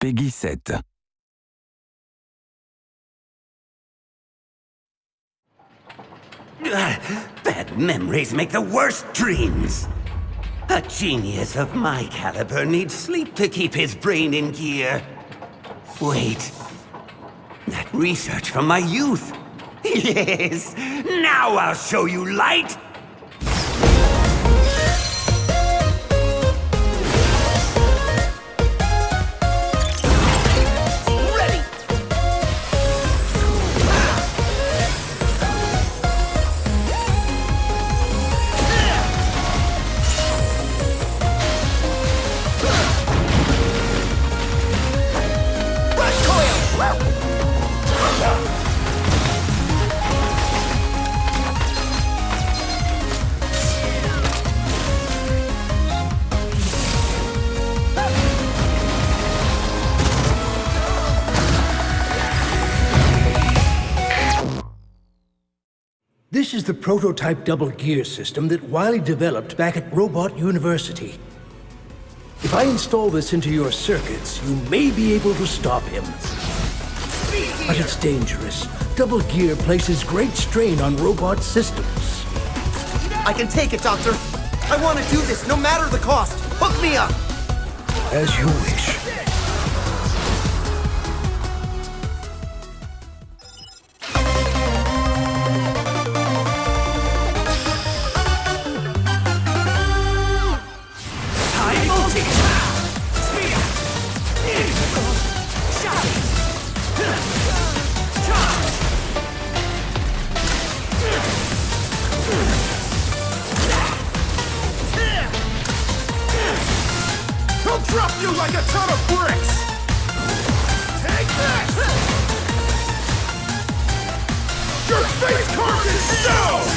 Peggy 7. Bad memories make the worst dreams. A genius of my caliber needs sleep to keep his brain in gear. Wait. That research from my youth. Yes! Now I'll show you light! This is the prototype double gear system that Wily developed back at Robot University. If I install this into your circuits, you may be able to stop him. But it's dangerous. Double gear places great strain on robot systems. I can take it, Doctor. I want to do this no matter the cost. Hook me up. As you wish. drop you like a ton of bricks! Take this. Your face carved in stone!